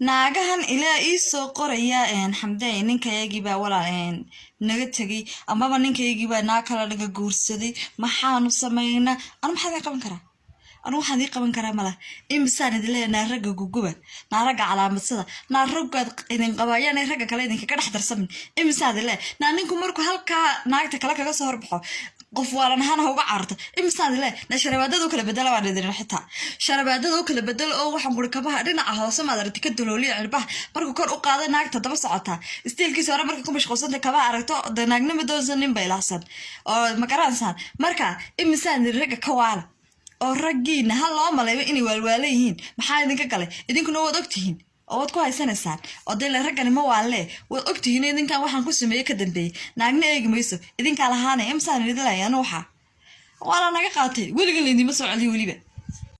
naagahan ilaa ii soo qoraya xamdey ninkayagibaa walaal naga tegay amaba ninkaygiibaa naag kala naga guursaday. Maxaanu samaynaa anu maxaa idin qaban karaa anu waxaan idii qaban karaa mala. Imisaan idin leeya naa ragga guguba naa ragga calaamadsada naa raggaad idin qabaayaan ragga kale idinkaga dhex darsamin. Imisaan idin leeya naa ninku markuu halkaa naagta kale kaga soo horbaxo qof waalan ahaan ha uga cararto. Imisaan idin leeya na sharabaadada bedela waan idin xitaa. Sharabaadada u kala oo waxaan kuri kabaha dhinaca hoose maad ka dalooliya cirbaha. Markuu kor u qaada naagta daba socotaa. Istiilkiisa hore marka ku mashquulsanta kabaha aragto de naagnima doonsan nin bay ilaahsan oo makaransaan marka imisaan idin ragga ka waala oo raggiina ha loo malayba inay waalwaala yihiin? Maxaa idinka galay? Idinkuna waad ogtihiin oo waad ku haysanaysaan? Oo dee le raggani ma waalee waad ogtihiin idinkan waxaan ku sameeye ka dambeeyey. Naagna eegi mayso. Idinkaa lahaanay imsaan idin anu waxaa waa la naga qaatay. Weligan laydima soo celiyo weliba